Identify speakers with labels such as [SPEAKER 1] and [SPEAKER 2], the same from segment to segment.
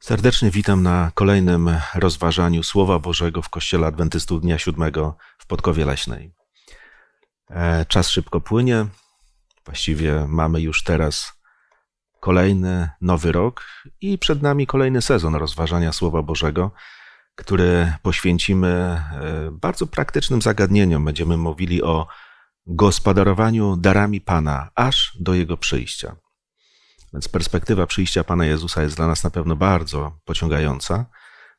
[SPEAKER 1] Serdecznie witam na kolejnym rozważaniu Słowa Bożego w Kościele Adwentystów Dnia Siódmego w Podkowie Leśnej. E, czas szybko płynie. Właściwie mamy już teraz kolejny nowy rok i przed nami kolejny sezon rozważania Słowa Bożego, który poświęcimy e, bardzo praktycznym zagadnieniom. Będziemy mówili o gospodarowaniu darami Pana aż do Jego przyjścia. Więc perspektywa przyjścia Pana Jezusa jest dla nas na pewno bardzo pociągająca.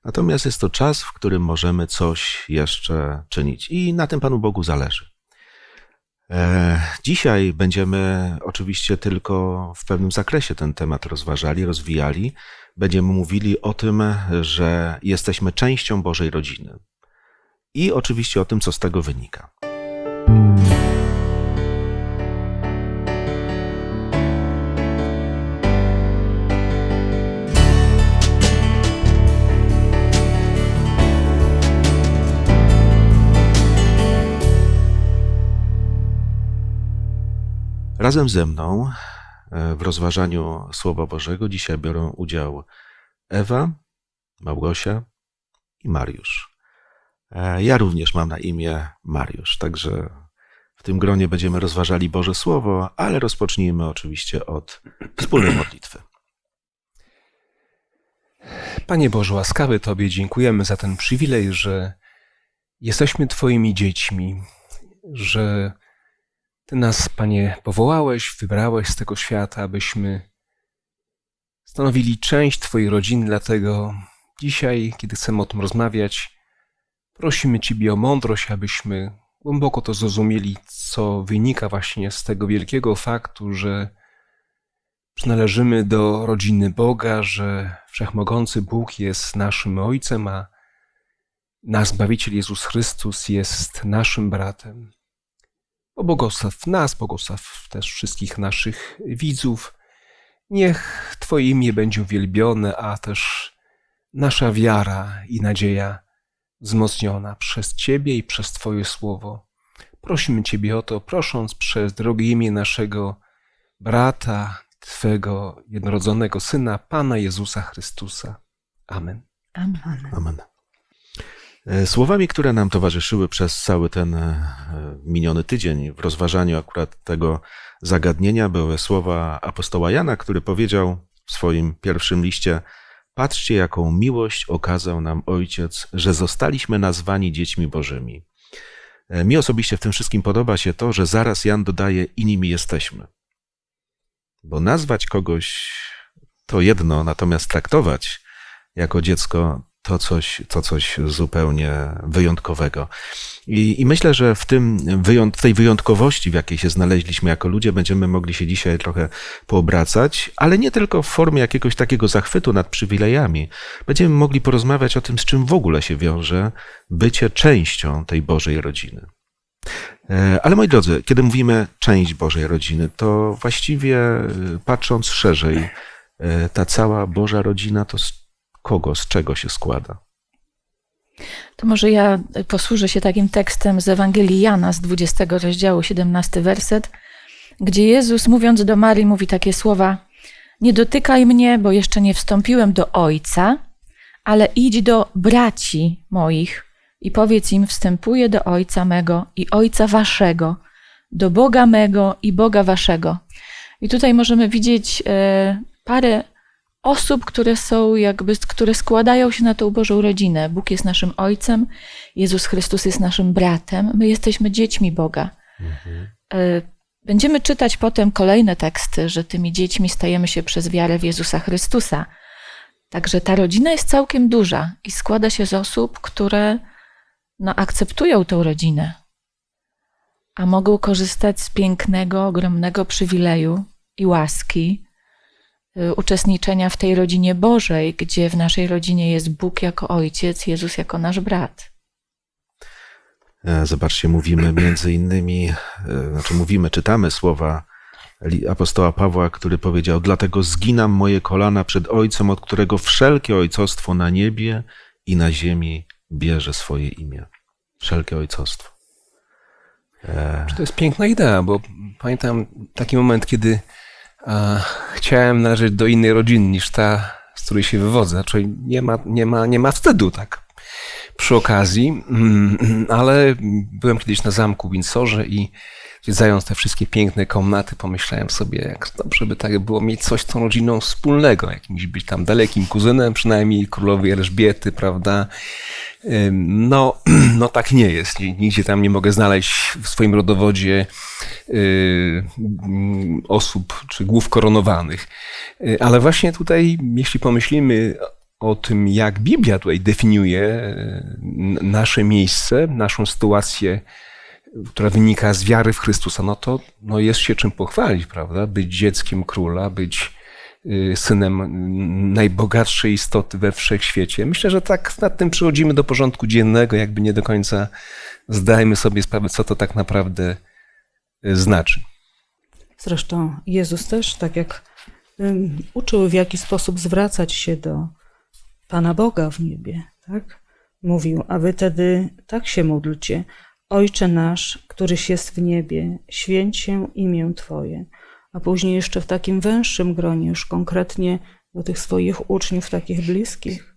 [SPEAKER 1] Natomiast jest to czas, w którym możemy coś jeszcze czynić i na tym Panu Bogu zależy. E, dzisiaj będziemy oczywiście tylko w pewnym zakresie ten temat rozważali, rozwijali. Będziemy mówili o tym, że jesteśmy częścią Bożej rodziny i oczywiście o tym, co z tego wynika. Razem ze mną e, w rozważaniu Słowa Bożego dzisiaj biorą udział Ewa, Małgosia i Mariusz. E, ja również mam na imię Mariusz, także w tym gronie będziemy rozważali Boże Słowo, ale rozpocznijmy oczywiście od wspólnej modlitwy.
[SPEAKER 2] Panie Boże, łaskawy Tobie dziękujemy za ten przywilej, że jesteśmy Twoimi dziećmi, że ty nas, Panie, powołałeś, wybrałeś z tego świata, abyśmy stanowili część Twojej rodziny, dlatego dzisiaj, kiedy chcemy o tym rozmawiać, prosimy Ciebie o mądrość, abyśmy głęboko to zrozumieli, co wynika właśnie z tego wielkiego faktu, że przynależymy do rodziny Boga, że Wszechmogący Bóg jest naszym Ojcem, a nasz Zbawiciel Jezus Chrystus jest naszym bratem. Pobłogosław nas, błogosław też wszystkich naszych widzów. Niech Twoje imię będzie uwielbione, a też nasza wiara i nadzieja wzmocniona przez Ciebie i przez Twoje słowo. Prosimy Ciebie o to, prosząc przez drogie imię naszego brata, Twego jednorodzonego Syna, Pana Jezusa Chrystusa. Amen.
[SPEAKER 1] Amen. Amen. E, słowami, które nam towarzyszyły przez cały ten e, miniony tydzień w rozważaniu akurat tego zagadnienia, były słowa apostoła Jana, który powiedział w swoim pierwszym liście: Patrzcie, jaką miłość okazał nam Ojciec, że zostaliśmy nazwani dziećmi Bożymi. E, mi osobiście w tym wszystkim podoba się to, że zaraz Jan dodaje: i nimi jesteśmy. Bo nazwać kogoś to jedno, natomiast traktować jako dziecko to coś, to coś zupełnie wyjątkowego. I, I, myślę, że w, tym, w tej wyjątkowości, w jakiej się znaleźliśmy jako ludzie, będziemy mogli się dzisiaj trochę poobracać, ale nie tylko w formie jakiegoś takiego zachwytu nad przywilejami. Będziemy mogli porozmawiać o tym, z czym w ogóle się wiąże bycie częścią tej Bożej rodziny. E, ale moi drodzy, kiedy mówimy część Bożej rodziny, to właściwie e, patrząc szerzej, e, ta cała Boża rodzina to kogo, z czego się składa?
[SPEAKER 3] To może ja posłużę się takim tekstem z Ewangelii Jana z 20 rozdziału, 17 werset, gdzie Jezus mówiąc do Marii mówi takie słowa: Nie dotykaj mnie, bo jeszcze nie wstąpiłem do Ojca, ale idź do braci moich i powiedz im: Wstępuję do Ojca mego i Ojca waszego, do Boga mego i Boga waszego. I tutaj możemy widzieć e, parę osób, które są jakby, które składają się na tą Bożą rodzinę. Bóg jest naszym Ojcem, Jezus Chrystus jest naszym bratem, my jesteśmy dziećmi Boga. Mhm. E, będziemy czytać potem kolejne teksty, że tymi dziećmi stajemy się przez wiarę w Jezusa Chrystusa. Także ta rodzina jest całkiem duża i składa się z osób, które no, akceptują tą rodzinę, a mogą korzystać z pięknego, ogromnego przywileju i łaski, uczestniczenia w tej rodzinie Bożej, gdzie w naszej rodzinie jest Bóg jako ojciec, Jezus jako nasz brat.
[SPEAKER 1] E, zobaczcie, mówimy między innymi, e, znaczy mówimy, czytamy słowa apostoła Pawła, który powiedział: Dlatego zginam moje kolana przed Ojcem, od którego wszelkie ojcostwo na niebie i na ziemi bierze swoje imię. Wszelkie ojcostwo.
[SPEAKER 2] E... To jest piękna idea, bo pamiętam taki moment, kiedy chciałem należeć do innej rodziny niż ta, z której się wywodzę. Czyli nie ma, nie ma, nie ma wstydu, tak. Przy okazji, mm, ale byłem kiedyś na zamku w Windsorze i zwiedzając te wszystkie piękne komnaty, pomyślałem sobie, jak dobrze by tak było mieć coś z tą rodziną wspólnego, jakimś być tam dalekim kuzynem, przynajmniej królowej Elżbiety, prawda? No, no tak nie jest. Nigdzie tam nie mogę znaleźć w swoim rodowodzie y, mm, osób czy głów koronowanych. Y, Ale właśnie tutaj, jeśli pomyślimy o tym, jak Biblia tutaj definiuje y, nasze miejsce, naszą sytuację, która wynika z wiary w Chrystusa, no to no jest się czym pochwalić, prawda? Być dzieckiem króla, być y, synem najbogatszej istoty we wszechświecie. Myślę, że tak nad tym przychodzimy do porządku dziennego, jakby nie do końca zdajemy sobie sprawę, co to tak naprawdę y, znaczy.
[SPEAKER 4] Zresztą Jezus też, tak jak ym, uczył, w jaki sposób zwracać się do Pana Boga w niebie, tak? Mówił, a wy tedy tak się módlcie. Ojcze nasz, któryś jest w niebie, święć się imię Twoje. A później jeszcze w takim węższym gronie, już konkretnie do tych swoich uczniów, takich bliskich,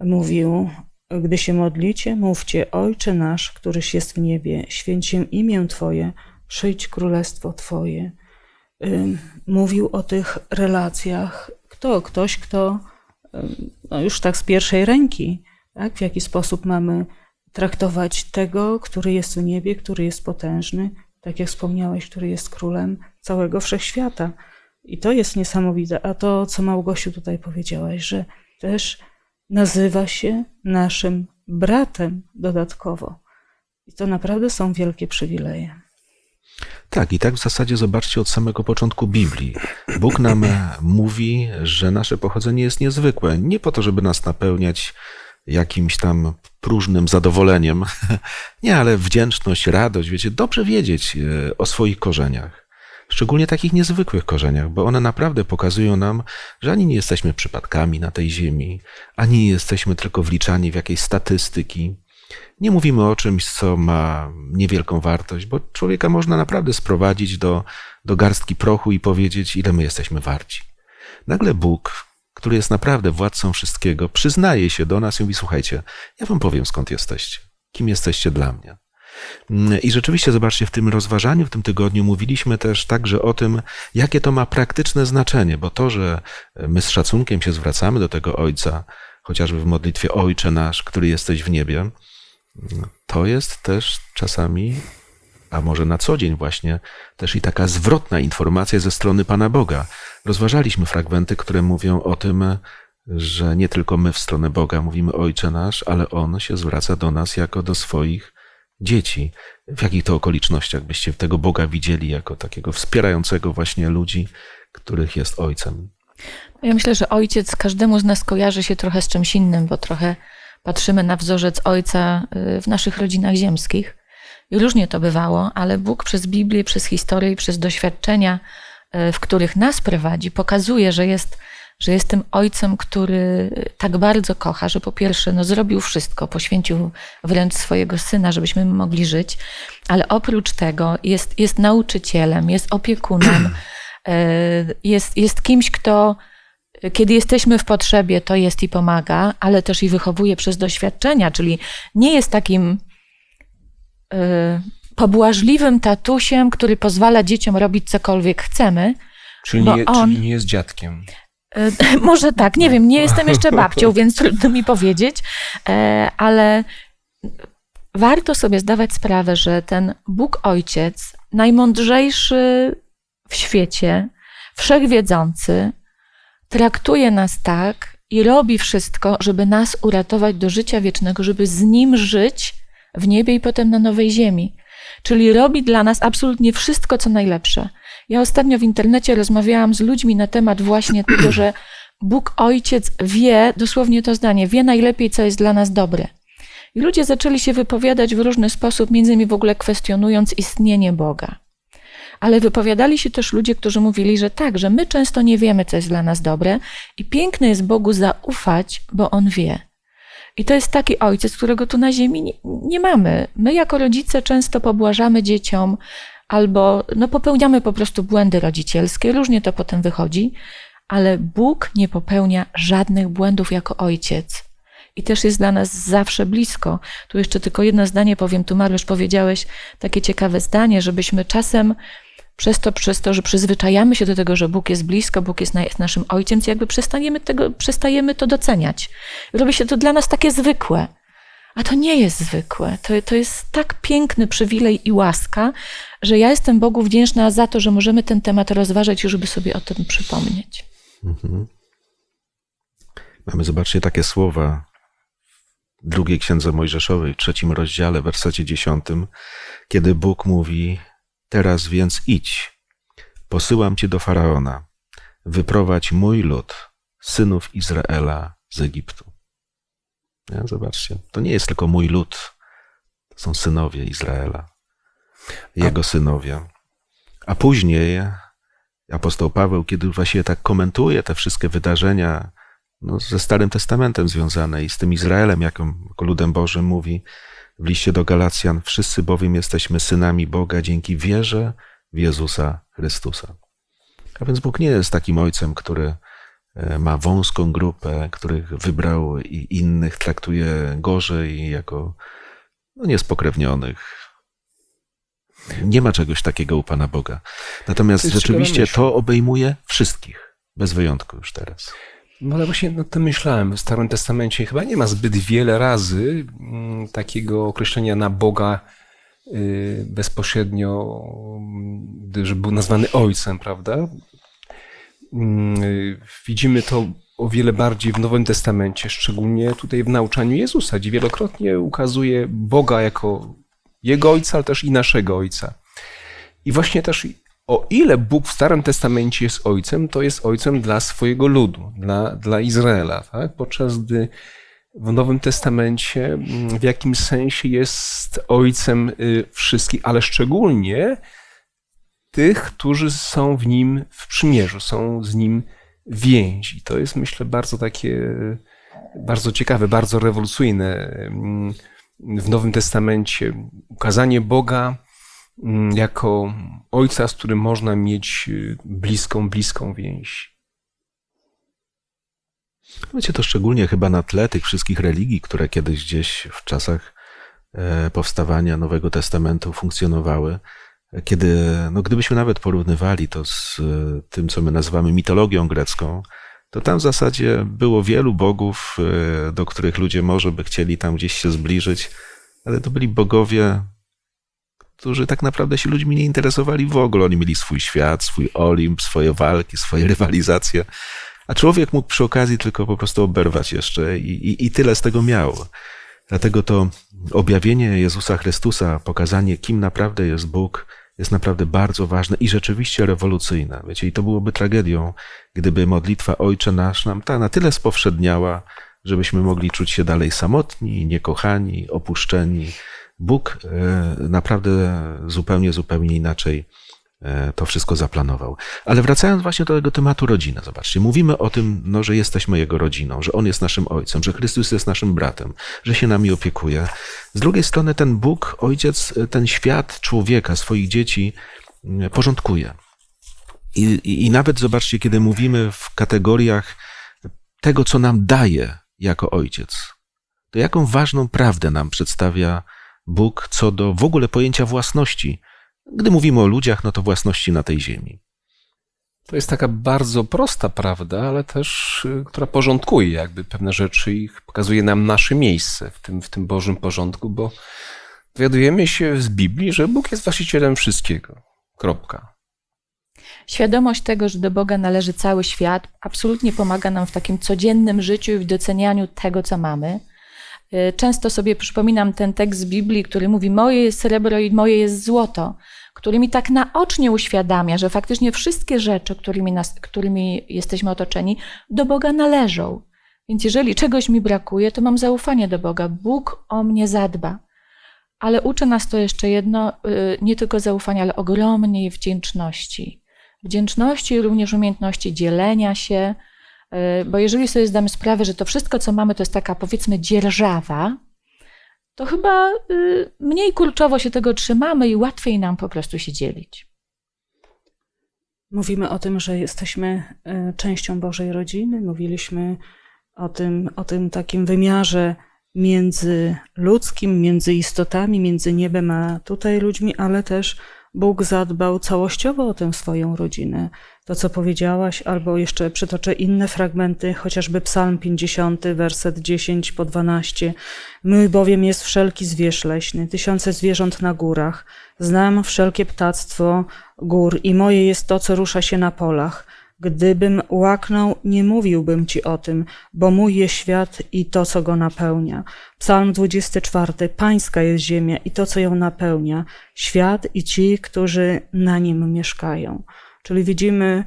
[SPEAKER 4] mówił, gdy się modlicie, mówcie, Ojcze nasz, któryś jest w niebie, święć się imię Twoje, przyjdź królestwo Twoje. Mówił o tych relacjach. Kto? Ktoś, kto no już tak z pierwszej ręki, tak? w jaki sposób mamy traktować tego, który jest w niebie, który jest potężny, tak jak wspomniałeś, który jest królem całego wszechświata. I to jest niesamowite. A to, co Małgosiu tutaj powiedziałaś, że też nazywa się naszym bratem dodatkowo. I to naprawdę są wielkie przywileje.
[SPEAKER 1] Tak, i tak w zasadzie zobaczcie od samego początku Biblii. Bóg nam mówi, że nasze pochodzenie jest niezwykłe. Nie po to, żeby nas napełniać jakimś tam próżnym zadowoleniem. Nie, ale wdzięczność, radość, wiecie, dobrze wiedzieć e, o swoich korzeniach. Szczególnie takich niezwykłych korzeniach, bo one naprawdę pokazują nam, że ani nie jesteśmy przypadkami na tej ziemi, ani nie jesteśmy tylko wliczani w jakieś statystyki. Nie mówimy o czymś, co ma niewielką wartość, bo człowieka można naprawdę sprowadzić do, do garstki prochu i powiedzieć, ile my jesteśmy warci. Nagle Bóg, który jest naprawdę władcą wszystkiego, przyznaje się do nas i mówi: Słuchajcie, ja wam powiem skąd jesteście, kim jesteście dla mnie. I rzeczywiście, zobaczcie, w tym rozważaniu, w tym tygodniu mówiliśmy też także o tym, jakie to ma praktyczne znaczenie, bo to, że my z szacunkiem się zwracamy do tego Ojca, chociażby w modlitwie Ojcze nasz, który jesteś w niebie, to jest też czasami, a może na co dzień właśnie, też i taka zwrotna informacja ze strony Pana Boga. Rozważaliśmy fragmenty, które mówią o tym, że nie tylko my w stronę Boga mówimy Ojcze nasz, ale On się zwraca do nas jako do swoich dzieci. W jakich to okolicznościach byście tego Boga widzieli jako takiego wspierającego właśnie ludzi, których jest Ojcem?
[SPEAKER 3] Ja myślę, że ojciec każdemu z nas kojarzy się trochę z czymś innym, bo trochę patrzymy na wzorzec ojca y, w naszych rodzinach ziemskich. I różnie to bywało, ale Bóg przez Biblię, przez historię i przez doświadczenia, y, w których nas prowadzi, pokazuje, że jest, że jest tym ojcem, który tak bardzo kocha, że po pierwsze no, zrobił wszystko, poświęcił wręcz swojego syna, żebyśmy mogli żyć, ale oprócz tego jest, jest nauczycielem, jest opiekunem, y, jest, jest kimś, kto kiedy jesteśmy w potrzebie, to jest i pomaga, ale też i wychowuje przez doświadczenia, czyli nie jest takim pobłażliwym tatusiem, który pozwala dzieciom robić cokolwiek chcemy.
[SPEAKER 2] Czyli,
[SPEAKER 3] Bo
[SPEAKER 2] nie,
[SPEAKER 3] on-
[SPEAKER 2] czyli nie jest dziadkiem.
[SPEAKER 3] Y, Może tak, nie wiem, nie jestem jeszcze babcią, więc trudno mi powiedzieć, e, ale warto sobie zdawać sprawę, że ten Bóg Ojciec, najmądrzejszy w świecie, wszechwiedzący, traktuje nas tak i robi wszystko, żeby nas uratować do życia wiecznego, żeby z Nim żyć w niebie i potem na nowej ziemi. Czyli robi dla nas absolutnie wszystko, co najlepsze. Ja ostatnio w internecie rozmawiałam z ludźmi na temat właśnie tego, że Bóg Ojciec wie, dosłownie to zdanie, wie najlepiej, co jest dla nas dobre. I ludzie zaczęli się wypowiadać w różny sposób, między innymi w ogóle kwestionując istnienie Boga. Ale wypowiadali się też ludzie, którzy mówili, że tak, że my często nie wiemy, co jest dla nas dobre i piękne jest Bogu zaufać, bo On wie. I to jest taki ojciec, którego tu na ziemi nie, nie mamy. My jako rodzice często pobłażamy dzieciom albo no, popełniamy po prostu błędy rodzicielskie, różnie to potem wychodzi, ale Bóg nie popełnia żadnych błędów jako ojciec. I też jest dla nas zawsze blisko. Tu jeszcze tylko jedno zdanie powiem. Tu Mariusz powiedziałeś takie ciekawe zdanie, żebyśmy czasem przez to, przez to, że przyzwyczajamy się do tego, że Bóg jest blisko, Bóg jest, na, jest naszym ojcem, jakby przestaniemy, tego, przestajemy to doceniać. Robi się to dla nas takie zwykłe. A to nie jest zwykłe. To, to jest tak piękny przywilej i łaska, że ja jestem Bogu wdzięczna za to, że możemy ten temat rozważać, żeby sobie o tym przypomnieć.
[SPEAKER 1] Mhm. Mamy, zobaczcie, takie słowa w drugiej księdze Mojżeszowej, w trzecim rozdziale, w wersecie dziesiątym, kiedy Bóg mówi: Teraz więc idź, posyłam cię do faraona, wyprowadź mój lud, synów Izraela z Egiptu. Zobaczcie, to nie jest tylko mój lud, to są synowie Izraela, jego synowie. A później apostoł Paweł, kiedy właśnie tak komentuje te wszystkie wydarzenia no, ze Starym Testamentem związane i z tym Izraelem, jako, jako ludem Bożym, mówi w liście do Galacjan: Wszyscy bowiem jesteśmy synami Boga dzięki wierze w Jezusa Chrystusa. A więc Bóg nie jest takim ojcem, który e, ma wąską grupę, których wybrał i innych traktuje gorzej jako no, niespokrewnionych. Nie ma czegoś takiego u Pana Boga. Natomiast rzeczywiście to obejmuje wszystkich, bez wyjątku już teraz.
[SPEAKER 2] No ale właśnie nad tym myślałem. W Starym Testamencie chyba nie ma zbyt wiele razy mm, takiego określenia na Boga y, bezpośrednio, mm, że był nazwany Ojcem, prawda? Mm, y, Widzimy to o wiele bardziej w Nowym Testamencie, szczególnie tutaj w nauczaniu Jezusa, gdzie wielokrotnie ukazuje Boga jako Jego Ojca, ale też i naszego Ojca. I właśnie też o ile Bóg w Starym Testamencie jest ojcem, to jest ojcem dla swojego ludu, dla, dla Izraela, tak? podczas gdy w Nowym Testamencie mm, w jakimś sensie jest ojcem y, wszystkich, ale szczególnie tych, którzy są w nim w przymierzu, są z nim więzi. To jest myślę bardzo takie, bardzo ciekawe, bardzo rewolucyjne mm, w Nowym Testamencie. Ukazanie Boga jako ojca, z którym można mieć y, bliską, bliską więź.
[SPEAKER 1] Wiecie, to szczególnie chyba na tle tych wszystkich religii, które kiedyś gdzieś w czasach e, powstawania Nowego Testamentu funkcjonowały, kiedy, no gdybyśmy nawet porównywali to z e, tym, co my nazywamy mitologią grecką, to tam w zasadzie było wielu bogów, e, do których ludzie może by chcieli tam gdzieś się zbliżyć, ale to byli bogowie, którzy tak naprawdę się ludźmi nie interesowali w ogóle. Oni mieli swój świat, swój Olimp, swoje walki, swoje rywalizacje. A człowiek mógł przy okazji tylko po prostu oberwać jeszcze i, i, i tyle z tego miał. Dlatego to objawienie Jezusa Chrystusa, pokazanie, kim naprawdę jest Bóg, jest naprawdę bardzo ważne i rzeczywiście rewolucyjne. Wiecie, i to byłoby tragedią, gdyby modlitwa Ojcze Nasz nam ta na tyle spowszedniała, żebyśmy mogli czuć się dalej samotni, niekochani, opuszczeni. Bóg e, naprawdę zupełnie, zupełnie inaczej e, to wszystko zaplanował. Ale wracając właśnie do tego tematu rodziny, zobaczcie, mówimy o tym, no, że jesteśmy Jego rodziną, że On jest naszym Ojcem, że Chrystus jest naszym bratem, że się nami opiekuje. Z drugiej strony ten Bóg, Ojciec, ten świat człowieka, swoich dzieci mm, porządkuje. I, i, I nawet zobaczcie, kiedy mówimy w kategoriach tego, co nam daje jako Ojciec, to jaką ważną prawdę nam przedstawia Bóg co do w ogóle pojęcia własności. Gdy mówimy o ludziach, no to własności na tej ziemi.
[SPEAKER 2] To jest taka bardzo prosta prawda, ale też, y, która porządkuje jakby pewne rzeczy i pokazuje nam nasze miejsce w tym, w tym Bożym porządku, bo dowiadujemy się z Biblii, że Bóg jest właścicielem wszystkiego. Kropka.
[SPEAKER 3] Świadomość tego, że do Boga należy cały świat, absolutnie pomaga nam w takim codziennym życiu i w docenianiu tego, co mamy. Y, Często sobie przypominam ten tekst z Biblii, który mówi: Moje jest srebro i moje jest złoto, który mi tak naocznie uświadamia, że faktycznie wszystkie rzeczy, którymi, nas, którymi jesteśmy otoczeni, do Boga należą. Więc jeżeli czegoś mi brakuje, to mam zaufanie do Boga. Bóg o mnie zadba. Ale uczy nas to jeszcze jedno, y, nie tylko zaufania, ale ogromnej wdzięczności. Wdzięczności również umiejętności dzielenia się, bo jeżeli sobie zdamy sprawę, że to wszystko, co mamy, to jest taka powiedzmy dzierżawa, to chyba y, mniej kurczowo się tego trzymamy i łatwiej nam po prostu się dzielić.
[SPEAKER 4] Mówimy o tym, że jesteśmy e, częścią Bożej rodziny. Mówiliśmy o tym, o tym takim wymiarze międzyludzkim, między istotami, między niebem a tutaj ludźmi, ale też Bóg zadbał całościowo o tę swoją rodzinę. To, co powiedziałaś, albo jeszcze przytoczę inne fragmenty, chociażby Psalm 50, werset 10 po 12. Mój bowiem jest wszelki zwierz leśny, tysiące zwierząt na górach. Znam wszelkie ptactwo gór i moje jest to, co rusza się na polach. Gdybym łaknął, nie mówiłbym ci o tym, bo mój jest świat i to, co go napełnia. Psalm 24. Pańska jest ziemia i to, co ją napełnia, świat i ci, którzy na nim mieszkają. Czyli widzimy,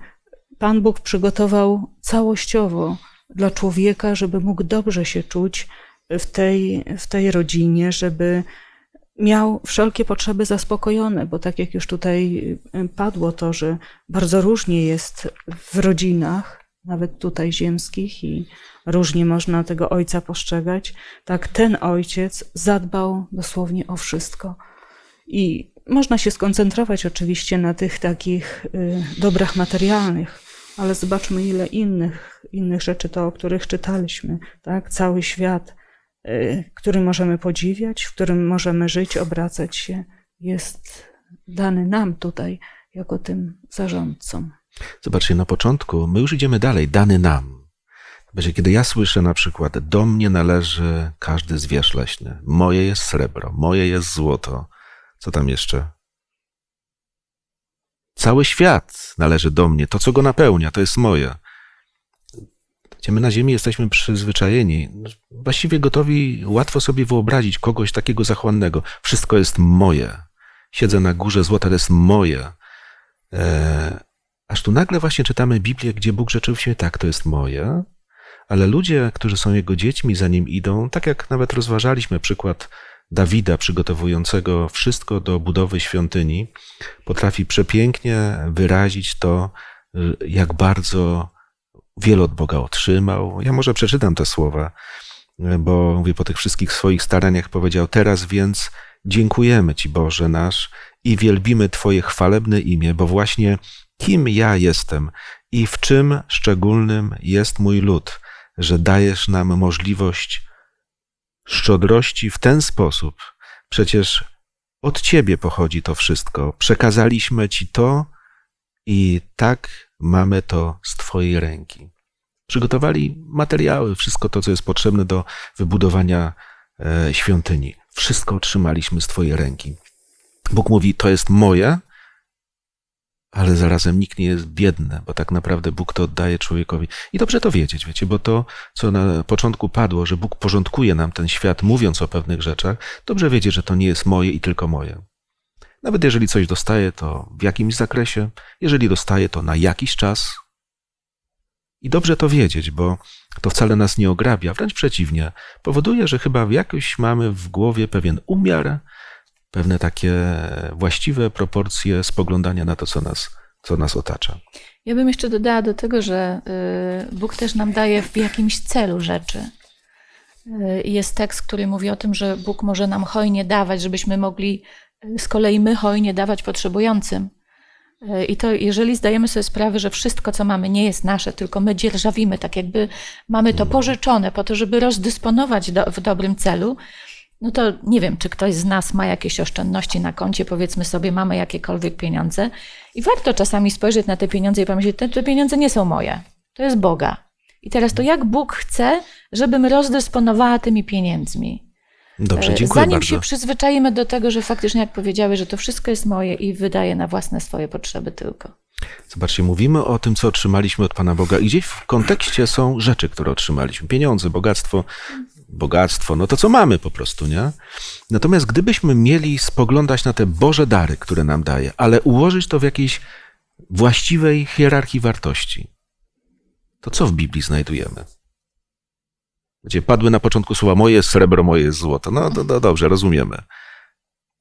[SPEAKER 4] Pan Bóg przygotował całościowo dla człowieka, żeby mógł dobrze się czuć w tej, w tej rodzinie, żeby miał wszelkie potrzeby zaspokojone, bo tak jak już tutaj y, padło to, że bardzo różnie jest w rodzinach, nawet tutaj ziemskich, i różnie można tego ojca postrzegać, tak ten ojciec zadbał dosłownie o wszystko. I można się skoncentrować oczywiście na tych takich y, dobrach materialnych, ale zobaczmy, ile innych, innych rzeczy to, o których czytaliśmy, tak? Cały świat który możemy podziwiać, w którym możemy żyć, obracać się, jest dany nam tutaj, jako tym zarządcom.
[SPEAKER 1] Zobaczcie, na początku my już idziemy dalej, dany nam. Będzie, kiedy ja słyszę na przykład, do mnie należy każdy zwierz leśny, moje jest srebro, moje jest złoto. Co tam jeszcze? Cały świat należy do mnie, to co go napełnia, to jest moje gdzie my na Ziemi jesteśmy przyzwyczajeni, właściwie gotowi łatwo sobie wyobrazić kogoś takiego zachłannego. Wszystko jest moje. Siedzę na górze złota, to jest moje. E, aż tu nagle właśnie czytamy Biblię, gdzie Bóg rzeczywiście tak, to jest moje, ale ludzie, którzy są Jego dziećmi, za Nim idą, tak jak nawet rozważaliśmy przykład Dawida przygotowującego wszystko do budowy świątyni, potrafi przepięknie wyrazić to, jak bardzo wiele od Boga otrzymał. Ja może przeczytam te słowa, bo mówię, po tych wszystkich swoich staraniach powiedział, teraz więc dziękujemy Ci Boże nasz i wielbimy Twoje chwalebne imię, bo właśnie kim ja jestem i w czym szczególnym jest mój lud, że dajesz nam możliwość szczodrości w ten sposób. Przecież od Ciebie pochodzi to wszystko. Przekazaliśmy Ci to i tak mamy to z Twojej ręki. Przygotowali materiały, wszystko to, co jest potrzebne do wybudowania e, świątyni. Wszystko otrzymaliśmy z Twojej ręki. Bóg mówi: To jest moje, ale zarazem nikt nie jest biedny, bo tak naprawdę Bóg to oddaje człowiekowi. I dobrze to wiedzieć, wiecie, bo to, co na początku padło, że Bóg porządkuje nam ten świat, mówiąc o pewnych rzeczach, dobrze wiedzieć, że to nie jest moje i tylko moje. Nawet jeżeli coś dostaję, to w jakimś zakresie, jeżeli dostaję, to na jakiś czas. I dobrze to wiedzieć, bo to wcale nas nie ograbia, wręcz przeciwnie, powoduje, że chyba jakoś mamy w głowie pewien umiar, pewne takie właściwe proporcje spoglądania na to, co nas, co nas otacza.
[SPEAKER 3] Ja bym jeszcze dodała do tego, że y, Bóg też nam daje w jakimś celu rzeczy. Y, jest tekst, który mówi o tym, że Bóg może nam hojnie dawać, żebyśmy mogli z kolei my hojnie dawać potrzebującym. E, I to, jeżeli zdajemy sobie sprawę, że wszystko, co mamy, nie jest nasze, tylko my dzierżawimy, tak jakby mamy to pożyczone po to, żeby rozdysponować do, w dobrym celu, no to nie wiem, czy ktoś z nas ma jakieś oszczędności na koncie, powiedzmy sobie, mamy jakiekolwiek pieniądze i warto czasami spojrzeć na te pieniądze i pomyśleć, te, te pieniądze nie są moje, to jest Boga. I teraz to jak Bóg chce, żebym rozdysponowała tymi pieniędzmi?
[SPEAKER 1] Dobrze,
[SPEAKER 3] E,
[SPEAKER 1] dziękuję
[SPEAKER 3] Zanim
[SPEAKER 1] bardzo.
[SPEAKER 3] się przyzwyczajimy do tego, że faktycznie, jak powiedziałeś, że to wszystko jest moje i wydaje na własne swoje potrzeby tylko.
[SPEAKER 1] Zobaczcie, mówimy o tym, co otrzymaliśmy od Pana Boga i gdzieś w kontekście są rzeczy, które otrzymaliśmy. Pieniądze, bogactwo, bogactwo, no to co mamy po prostu, nie? Natomiast gdybyśmy mieli spoglądać na te Boże dary, które nam daje, ale ułożyć to w jakiejś właściwej hierarchii wartości, to co w Biblii znajdujemy? Gdzie padły na początku słowa moje jest srebro, moje jest złoto. No, no, no dobrze, rozumiemy.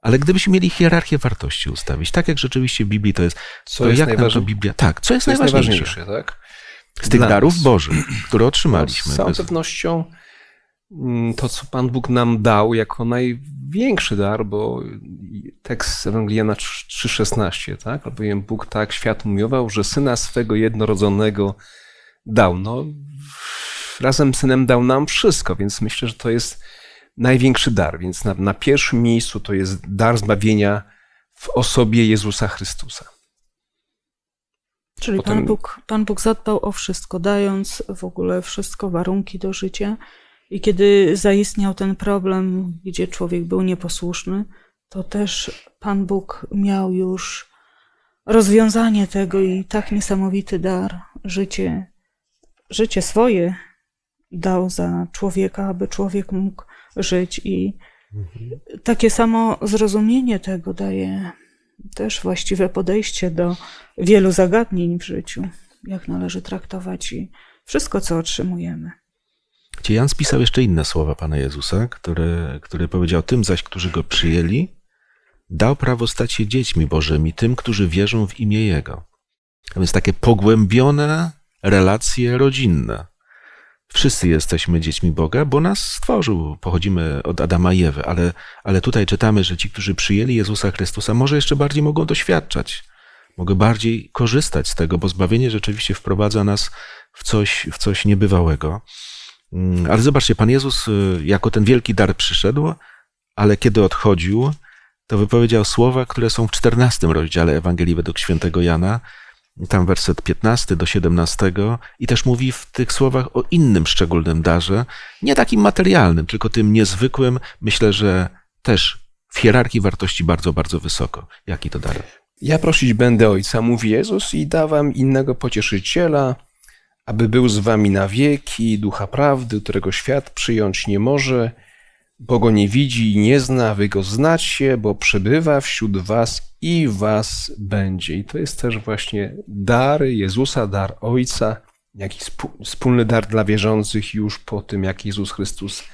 [SPEAKER 1] Ale gdybyśmy mieli hierarchię wartości ustawić, tak jak rzeczywiście w Biblii to jest,
[SPEAKER 2] Co
[SPEAKER 1] to
[SPEAKER 2] jest
[SPEAKER 1] jak nam to
[SPEAKER 2] najważniejsze?
[SPEAKER 1] Biblia... Tak, co jest
[SPEAKER 2] Co jest
[SPEAKER 1] najważniejsze?
[SPEAKER 2] najważniejsze, tak?
[SPEAKER 1] Z tych
[SPEAKER 2] Dla
[SPEAKER 1] darów
[SPEAKER 2] nas.
[SPEAKER 1] Bożych, które
[SPEAKER 2] No,
[SPEAKER 1] otrzymaliśmy.
[SPEAKER 2] z całą pewnością mm, to, co Pan Bóg nam dał jako największy dar, bo tekst Ewangeliana 3,16, tak? Albowiem Bóg tak świat umiował, że Syna swego jednorodzonego dał. No, razem z Synem dał nam wszystko, więc myślę, że to jest największy dar. Więc na, na pierwszym miejscu to jest dar zbawienia w osobie Jezusa Chrystusa.
[SPEAKER 4] Czyli
[SPEAKER 2] Potem-
[SPEAKER 4] Pan, Bóg, Pan Bóg zadbał o wszystko, dając w ogóle wszystko, warunki do życia. I kiedy zaistniał ten problem, gdzie człowiek był nieposłuszny, to też Pan Bóg miał już rozwiązanie tego i tak niesamowity dar, życie, życie swoje dał za człowieka, aby człowiek mógł żyć. I takie samo zrozumienie tego daje też właściwe podejście do wielu zagadnień w życiu, jak należy traktować i wszystko, co otrzymujemy.
[SPEAKER 1] Gdzie Jan spisał jeszcze inne słowa Pana Jezusa, który, który powiedział tym zaś, którzy Go przyjęli, dał prawo stać się dziećmi Bożymi, tym, którzy wierzą w imię Jego. A więc takie pogłębione relacje rodzinne. Wszyscy jesteśmy dziećmi Boga, bo nas stworzył. Pochodzimy od Adama i Ewy, ale, ale tutaj czytamy, że ci, którzy przyjęli Jezusa Chrystusa, może jeszcze bardziej mogą doświadczać, mogą bardziej korzystać z tego, bo zbawienie rzeczywiście wprowadza nas w coś, w coś niebywałego. Mm, Ale zobaczcie, Pan Jezus y, jako ten wielki dar przyszedł, ale kiedy odchodził, to wypowiedział słowa, które są w 14 rozdziale Ewangelii według świętego Jana, tam werset 15 do 17 i też mówi w tych słowach o innym szczególnym darze, nie takim materialnym, tylko tym niezwykłym, myślę, że też w hierarchii wartości bardzo, bardzo wysoko. Jaki to dar?
[SPEAKER 2] Ja prosić będę Ojca, mówi Jezus, i da wam innego pocieszyciela, aby był z wami na wieki, ducha prawdy, którego świat przyjąć nie może, bo go nie widzi i nie zna, wy go znacie, bo przebywa wśród was i was będzie. I to jest też właśnie dar Jezusa, dar Ojca, jaki spu- wspólny dar dla wierzących już po tym, jak Jezus Chrystus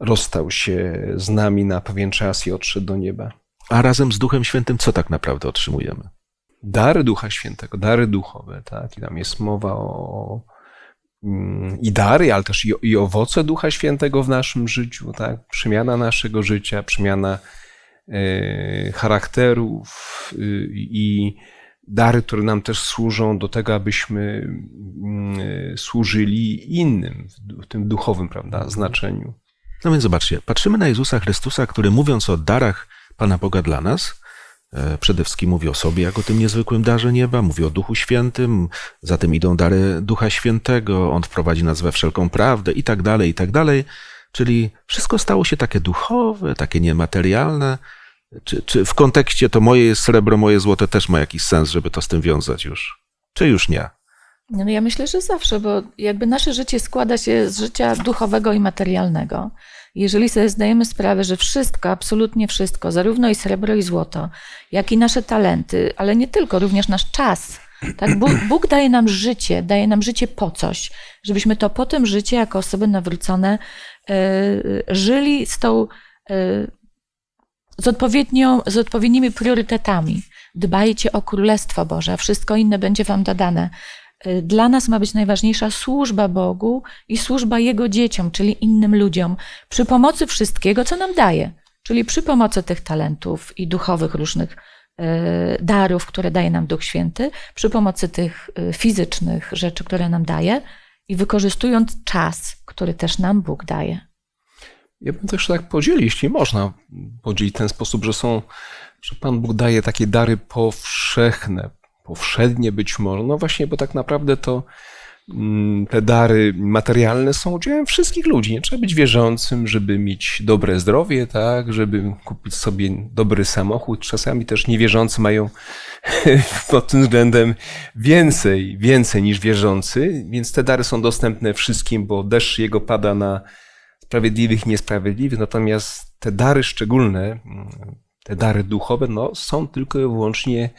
[SPEAKER 2] rozstał się z nami na pewien czas i odszedł do nieba.
[SPEAKER 1] A razem z Duchem Świętym co tak naprawdę otrzymujemy?
[SPEAKER 2] dary Ducha Świętego, dary duchowe, tak? I tam jest mowa o mm, i dary, ale też i, i owoce Ducha Świętego w naszym życiu, tak? Przemiana naszego życia, przemiana charakterów y, i dary, które nam też służą do tego, abyśmy mm, e, służyli innym w, tym duchowym, prawda, znaczeniu.
[SPEAKER 1] No więc zobaczcie, patrzymy na Jezusa Chrystusa, który mówiąc o darach Pana Boga dla nas, e, przede wszystkim mówi o sobie jako tym niezwykłym darze nieba, mówi o Duchu Świętym, za tym idą dary Ducha Świętego, On wprowadzi nas we wszelką prawdę i tak dalej, i tak dalej. Czyli wszystko stało się takie duchowe, takie niematerialne. Czy, czy w kontekście to moje jest srebro, moje złote też ma jakiś sens, żeby to z tym wiązać już? Czy już nie?
[SPEAKER 3] No ja myślę, że zawsze, bo jakby nasze życie składa się z życia duchowego i materialnego. Jeżeli sobie zdajemy sprawę, że wszystko, absolutnie wszystko, zarówno i srebro, i złoto, jak i nasze talenty, ale nie tylko, również nasz czas. Tak, Bóg, Bóg daje nam życie, daje nam życie po coś, żebyśmy to po tym życie, jako osoby nawrócone, e, żyli z tą, e, z, odpowiednią, z odpowiednimi priorytetami. Dbajcie o Królestwo Boże, wszystko inne będzie wam dodane. Y, Dla nas ma być najważniejsza służba Bogu i służba Jego dzieciom, czyli innym ludziom, przy pomocy wszystkiego, co nam daje, czyli przy pomocy tych talentów i duchowych różnych y, darów, które daje nam Duch Święty, przy pomocy tych y, fizycznych rzeczy, które nam daje i wykorzystując czas, który też nam Bóg daje.
[SPEAKER 2] Ja bym też tak podzielił, jeśli można podzielić w ten sposób, że są, że Pan Bóg daje takie dary powszechne, powszednie być może. No właśnie, bo tak naprawdę to mm, te dary materialne są udziałem wszystkich ludzi. Nie trzeba być wierzącym, żeby mieć dobre zdrowie, tak, żeby kupić sobie dobry samochód. Czasami też niewierzący mają pod tym względem więcej, więcej niż wierzący, więc te dary są dostępne wszystkim, bo deszcz jego pada na sprawiedliwych niesprawiedliwych, natomiast te dary szczególne, te dary duchowe, no, są tylko i wyłącznie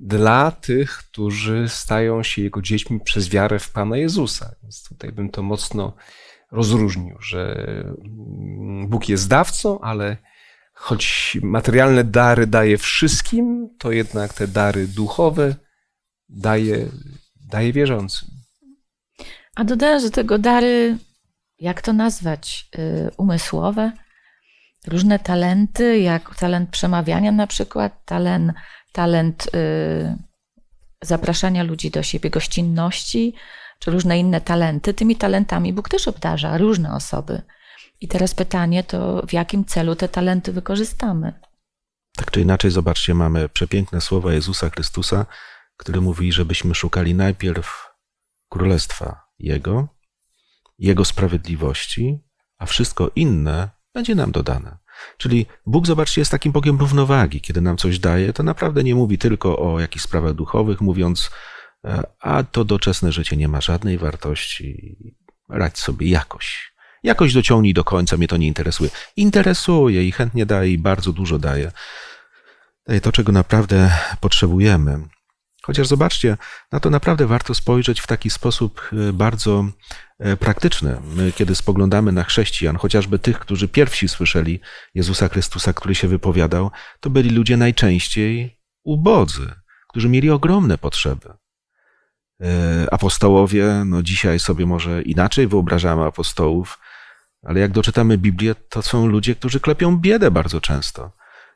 [SPEAKER 2] dla tych, którzy stają się Jego dziećmi przez wiarę w Pana Jezusa. Więc tutaj bym to mocno rozróżnił, że mm, Bóg jest dawcą, ale choć materialne dary daje wszystkim, to jednak te dary duchowe daje, daje wierzącym.
[SPEAKER 3] A dodałem do tego dary jak to nazwać, y, umysłowe, różne talenty, jak talent przemawiania na przykład, talent, talent y, zapraszania ludzi do siebie, gościnności, czy różne inne talenty. Tymi talentami Bóg też obdarza różne osoby. I teraz pytanie to, w jakim celu te talenty wykorzystamy?
[SPEAKER 1] Tak czy inaczej, zobaczcie, mamy przepiękne słowa Jezusa Chrystusa, który mówi, żebyśmy szukali najpierw królestwa Jego, Jego sprawiedliwości, a wszystko inne będzie nam dodane. Czyli Bóg, zobaczcie, jest takim Bogiem równowagi. Kiedy nam coś daje, to naprawdę nie mówi tylko o jakichś sprawach duchowych, mówiąc, e, a to doczesne życie nie ma żadnej wartości, radź sobie jakoś. Jakoś dociągnij do końca, mnie to nie interesuje. Interesuje i chętnie daje i bardzo dużo daje. Daje to, czego naprawdę potrzebujemy. Chociaż zobaczcie, na to naprawdę warto spojrzeć w taki sposób e, bardzo e, praktyczny. My, kiedy spoglądamy na chrześcijan, chociażby tych, którzy pierwsi słyszeli Jezusa Chrystusa, który się wypowiadał, to byli ludzie najczęściej ubodzy, którzy mieli ogromne potrzeby. E, apostołowie, no dzisiaj sobie może inaczej wyobrażamy apostołów, ale jak doczytamy Biblię, to są ludzie, którzy klepią biedę bardzo często.